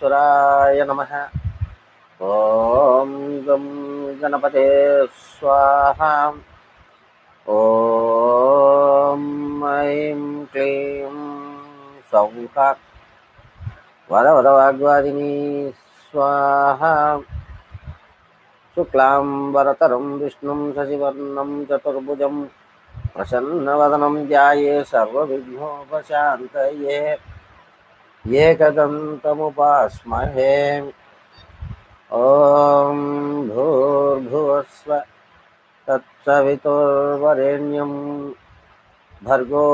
श्रीविघ्नेश्वराय नमः। ॐ गं गणपते स्वाहा। ॐ ऐं क्लीं सौः वरवरवाग्वादिनी स्वाहा। शुक्लां वरतरं विष्णुं शशिवर्णं, चतुर्भुजं, प्रसन्नवदनं ध्याये सर्वविघ्नोपशान्तये। एकदन्तमुपास्महे ॐ भूर्भुवस्व तत्सवितुर्वरेण्यं भर्गो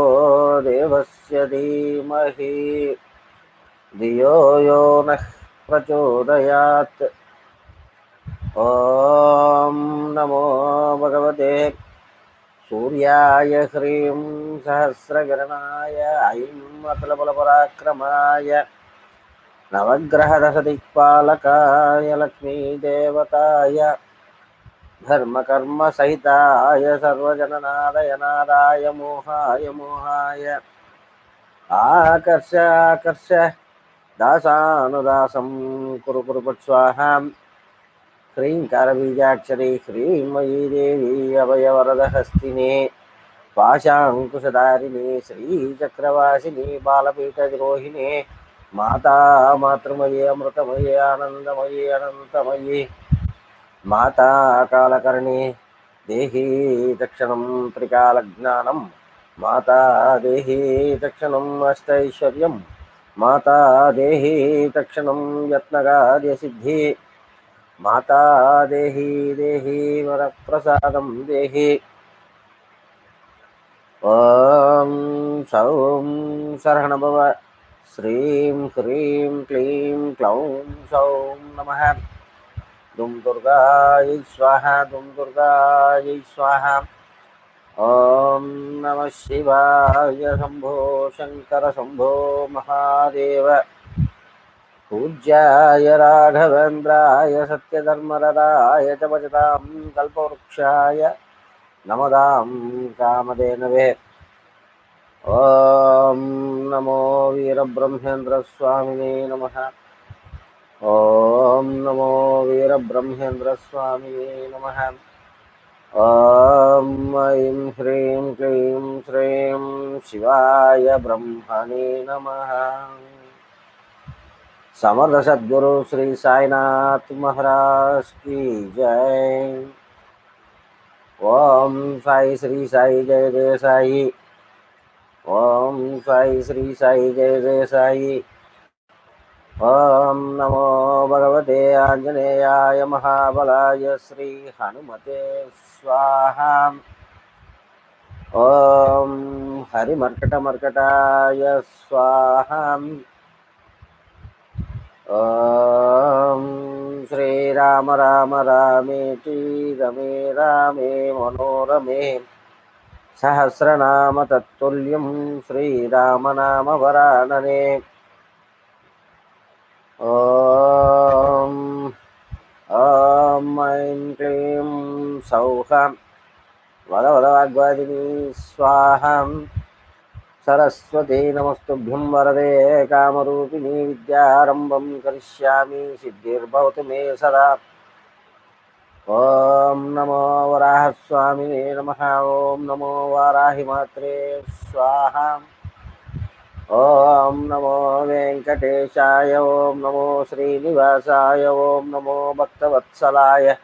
देवस्य धीमहि। धियो यो नः प्रचोदयात्। ॐ नमो भगवते सूर्याय ह्रीं सहस्रकिरणाय ऐं अतुलबलपराक्रमाय नवग्रहदशदिक्पालकाय लक्ष्मीदेवताय धर्मकर्मसहिताय सर्वजननादयनादाय मोहाय मोहाय आकर्ष आकर्ष दासानुदासं कुरु कुरु स्वाहां ह्रीङ्कारबीजाक्षरी ह्रीं देवी अभयवरदहस्तिने पाशाङ्कुशधारिणे श्रीचक्रवासिनी बालपीठद्रोहिणे माता मातृमये अमृतमये आनन्दमये अनन्तमये माता कालकर्णे देहि तक्षणं त्रिकालज्ञानं माता देहि तक्षणम् अष्टैश्वर्यं माता देहि तक्षणं यत्नकार्यसिद्धि माता देहि देहि, वरप्रसादं देहि। ॐ सौं शरणभव श्रीं ह्रीं क्लीं क्लौं सौं नमः। दुं दुर्गायै स्वाहा, दुं दुर्गायै स्वाहा। ॐ नमः शिवाय, शम्भो शङ्कर, शम्भो महादेव। पूज्याय राघवेन्द्राय सत्यधर्मरदाय च भजतां कल्पवृक्षाय नमदां कामधेनवे ॐ नमो वीरब्रह्मेन्द्रस्वामिने नमः। ॐ नमो वीरब्रह्मेन्द्रस्वामिने नमः। ॐ ऐं ह्रीं क्लीं श्रीं शिवाय ब्रह्मणे नमः समर्थ सद्गुरु श्री साईनाथ महाराज की जय। ओम साई श्री साई जय जय साई। ओम साई श्री साई जय जय साई। ओम नमो भगवते आंजनेयाय महाबलाय श्री हनुमते स्वाहा। ओम हरिमर्कटमर्कटाय स्वाहा। ॐ श्रीराम राम रामेति रमे रामे मनोरमे सहस्रनाम तत्तुल्यं श्रीरामनाम वरानने ॐ ॐ ऐं क्लीं सौः वदवदवाग्वादिनी स्वाहाम् सरस्वती नमस्तुभ्यं वरदे कामरूपिणी विद्यारम्भं करिष्यामि, सिद्धिर्भवतु मे सदा। ॐ नमो वराहस्वामिने नमः, ॐ नमो वाराहिमात्रे, स्वाहा। ॐ नमो वेङ्कटेशाय, ॐ नमो श्रीनिवासाय, ॐ नमो भक्तवत्सलाय।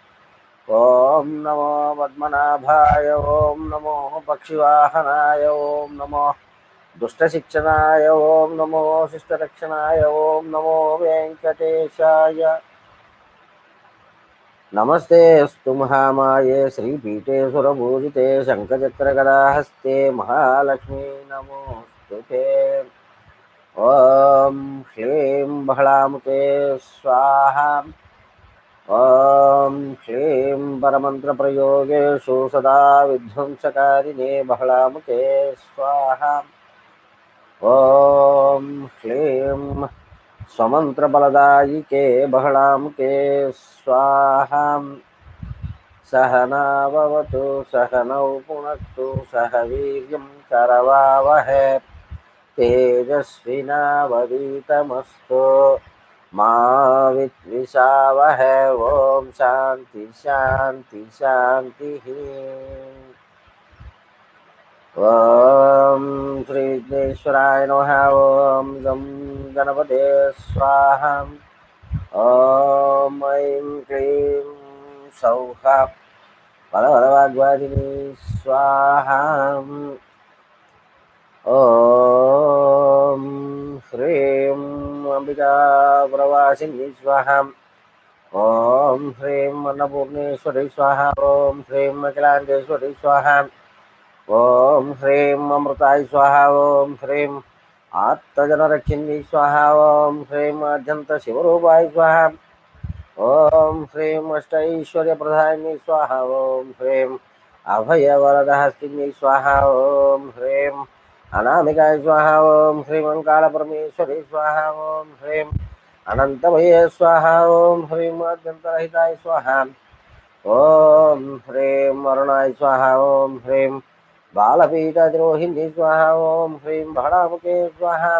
ॐ नमो पद्मनाभाय, ॐ नमो पक्षिवाहनाय, ॐ नमो दुष्टशिक्षणाय ॐ नमो शिष्टरक्षणाय ॐ नमो वेङ्कटेशाय। नमस्ते अस्तु महामाये, श्रीपीठे सुरभूजिते शङ्खचक्रगदाहस्ते महालक्ष्मी नमोऽस्तु ते ॐ श्लीं बहलामुते स्वाहा। ॐ श्लीं परमन्त्रप्रयोगेषु सदा विध्वंसकारिणे बहलामुते स्वाहा। ॐ श्लीं स्वमन्त्रबलदायिके बहलामुके, स्वाहा। सहनावतु सहनौ सह वीर्यं करवावहै। तेजस्विनावदीतमस्तु मा विद्विषावहै। ॐ शान्ति शान्ति, शान्तिः। श्रीविघ्नेश्वराय नमः ॐ गं गणपते स्वाहा ॐ ऐं क्लीं सौः बलबलवाग्वादिनी स्वाहा ॐ ह्रीं अम्बिका प्रवासिनी स्वाहा ॐ ह्रीं अन्नपूर्णेश्वरी स्वाहा ॐ ह्रीं अखिलाण्डेश्वरी स्वाहा ॐ ह्रीं अमृताय स्वाहा ॐ ह्रीं आत्तजनरक्षिणी स्वाहा ॐ ह्रीं अध्यन्तशिवरूपाय स्वाहा ॐ ह्रीं अष्टैश्वर्यप्रधायिनी स्वाहा ॐ ह्रीं अभयवरदहस्तिनी स्वाहा ॐ ह्रीं अनामिकाय स्वाहा ॐ ह्रीं ओङ्कारपरमेश्वरी स्वाहा ॐ ह्रीं अनन्तमये स्वाहा ॐ ह्रीं अत्यन्तरहिताय स्वाहा ॐ ह्रीं वरुणाय स्वाहा ॐ ह्रीं बालपीठद्रोहिणी स्वाहा ॐ ह्रीं भणामुखे स्वाहा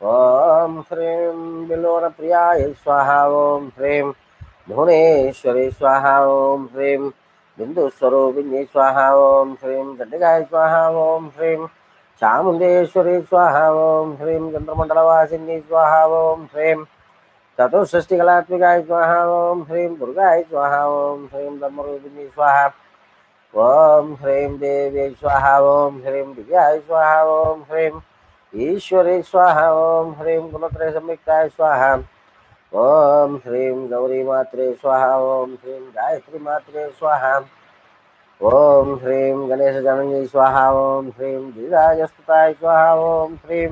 ॐ ह्रीं बिल्वनप्रियाय स्वाहा ॐ ह्रीं भुवनेश्वरी स्वाहा ॐ ह्रीं बिन्दुस्वरूपिणी स्वाहा ॐ ह्रीं चण्डिकाय स्वाहा ॐ ह्रीं चामुण्डेश्वरी स्वाहा ॐ ह्रीं चन्द्रमण्डलवासिनी स्वाहा ॐ ह्रीं चतुष्षष्टिकलात्मिकाय स्वाहा ॐ ह्रीं दुर्गाय स्वाहा ॐ ह्रीं धर्मरूपिणी स्वाहा ॐ ह्रीं देवी स्वाहा ॐ ह्रीं दिव्याय स्वाहा ॐ ह्रीं ईश्वरी स्वाहा ॐ ह्रीं गुणत्रयसंयुक्ताय स्वाहा ॐ ह्रीं गौरीमात्रे स्वाहा ॐ ह्रीं गायत्रीमात्रे स्वाहा ॐ ह्रीं गणेशजननी स्वाहा ॐ ह्रीं धीराजस्तुताय स्वाहा ॐ ह्रीं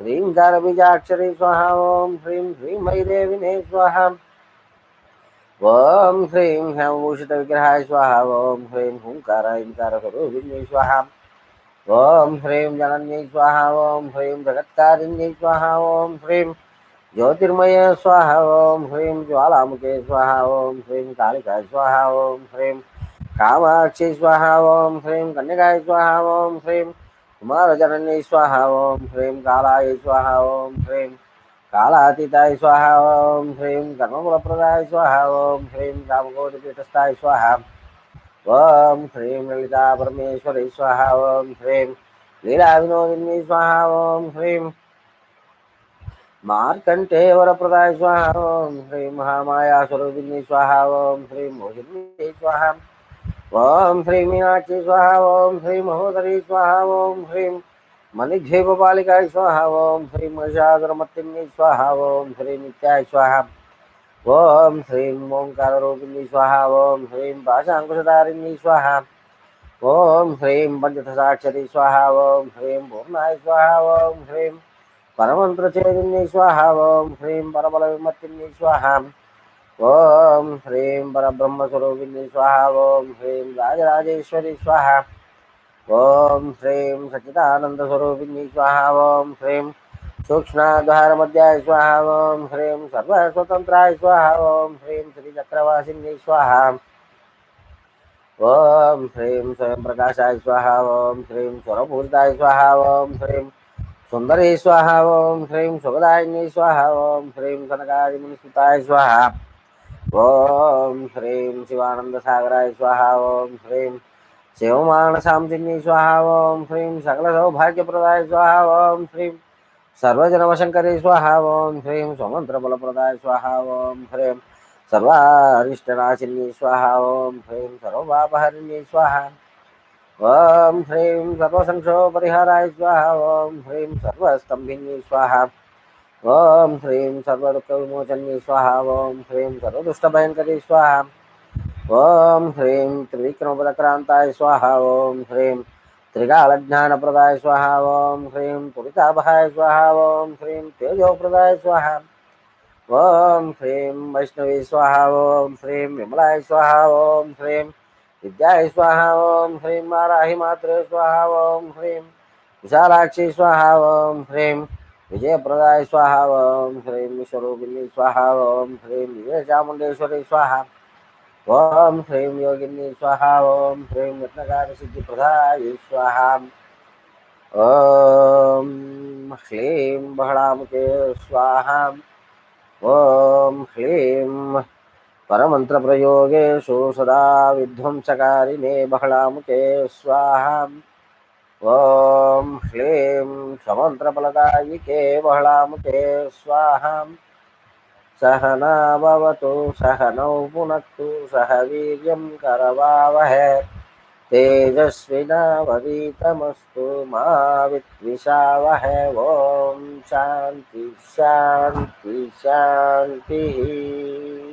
ह्रीङ्कारबीजाक्षरी स्वाहा ॐ ह्रीं ह्रीं मयिदेविने स्वाहा ॐ ह्रीं ह्यमभूषितविग्रहाय स्वाहा ॐ ह्रीं हुङ्कार ह्रीङ्कारस्वरूपिण्यै स्वाहा ॐ ह्रीं जनन्यै स्वाहा ॐ ह्रीं जगत्कारिण्यै स्वाहा ॐ ह्रीं ज्योतिर्मय स्वाहा ॐ ह्रीं ज्वालामुखे स्वाहा ॐ ह्रीं कालिकाय स्वाहा ॐ ह्रीं कामाक्षी स्वाहा ॐ ह्रीं कन्यकाय स्वाहा ॐ ह्रीं कुमारजनन्यै स्वाहा ॐ ह्रीं कालाय स्वाहा ॐ ह्रीं कालातीताय स्वाहा ॐ ह्रीं कर्मफलप्रदाय स्वाहा ॐ ह्रीं कामकोटिपीठस्थाय स्वाहा ॐ ह्रीं ललिता परमेश्वरी स्वाहा ॐ ह्रीं लीलाविनोदिनी स्वाहा ॐ ह्रीं मार्कण्ठेयवरप्रदाय स्वाहा ॐ ह्रीं महामायास्वरूपिणी स्वाहा ॐ ह्रीं मोहिनी स्वाहा ॐ ह्रीं मीनाक्षी स्वाहा ॐ ह्रीं महोदरी स्वाहा ॐ ह्रीं मणिद्वीपपालिकाय स्वाहा, ॐ ह्रीं महिषासुरमर्तिनी स्वाहा ओं ह्रीं नित्याय स्वाहा। ॐ ह्रीं ओङ्काररूपिणी स्वाहा ओं ह्रीं पाशाङ्कुशधारिणी स्वाहा। ओं ह्रीं पञ्चदशाक्षरी स्वाहा ओं ह्रीं पूर्णाय स्वाहा, ॐ ह्रीं परमन्त्रचेतिन्यै स्वाहा, ॐ ह्रीं परबलविमर्तिन्यै स्वाहा। ओं ह्रीं परब्रह्मस्वरूपिणी स्वाहा ओं ह्रीं राजराजेश्वरी स्वाहा। ॐ ह्रीं सच्चिदानन्दस्वरूपिणी स्वाहा ॐ ह्रीं सूक्ष्माद्वारमध्याय स्वाहा ॐ ह्रीं सर्वस्वतन्त्राय स्वाहा ॐ ह्रीं श्रीचक्रवासिन्यै स्वाहा ॐ ह्रीं स्वयंप्रकाशाय स्वाहा ॐ ह्रीं स्वरपूरिताय स्वाहा ॐ ह्रीं सुन्दरी स्वाहा ॐ ह्रीं सुखदायिनी स्वाहा ॐ ह्रीं सनकादिमुनिसुताय स्वाहा ॐ ह्रीं शिवानन्दसागराय स्वाहा ॐ ह्रीं शिवमानसांसिन्यै स्वाहा ॐ ह्रीं सकलसौभाग्यप्रदाय स्वाहा ॐ ह्रीं सर्वजनवशङ्करी स्वाहा ॐ ह्रीं स्वमन्त्रबलप्रदाय स्वाहा ॐ ह्रीं सर्वारिष्टनाशिनी स्वाहा ॐ ह्रीं सर्वपापहरिणी स्वाहा ॐ ह्रीं सर्वसंक्षोपरिहाराय स्वाहा ॐ ह्रीं सर्वस्तम्भिनी स्वाहा ॐ ह्रीं सर्वदुःखविमोचनी स्वाहा ॐ ह्रीं सर्वदुष्टभयङ्करी स्वाहा ॐ ह्रीं त्रिविक्रमपदक्रान्ताय स्वाहा ॐ ह्रीं त्रिकालज्ञानप्रदाय स्वाहा ॐ ह्रीं पुरितापहाय स्वाहा ॐ ह्रीं तेजोप्रदाय स्वाहा ॐ ह्रीं वैष्णवी स्वाहा ॐ ह्रीं विमलाय स्वाहा ॐ ह्रीं विद्याय स्वाहा ॐ ह्रीं वाराहिमात्रे स्वाहा ॐ ह्रीं विशालाक्षी स्वाहा ॐ ह्रीं विजयप्रदाय स्वाहा ॐ ह्रीं विश्वरूपिणी स्वाहा ॐ ह्रीं विजयचामुण्डेश्वरी स्वाहा ॐ ह्रीं योगिनी स्वाहा ॐ ह्रीं यत्नकारसिद्धिप्रदाय स्वाहा। ॐ ह्लीं बहणामुखे स्वाहा। ओम ॐ ह्लीं परमन्त्रप्रयोगेषु सदा विध्वंसकारिणे बहलामुखे स्वाहा। ॐ ह्लीं समन्त्रफलदायिके बहलामुखे स्वाहा। सहना भवतु सहनौ पुन सह वीर्यं करवावहे। तेजस्वीनावीतमस्तु मा विद्विषावहै। ॐ शान्ति शान्ति शान्तिः।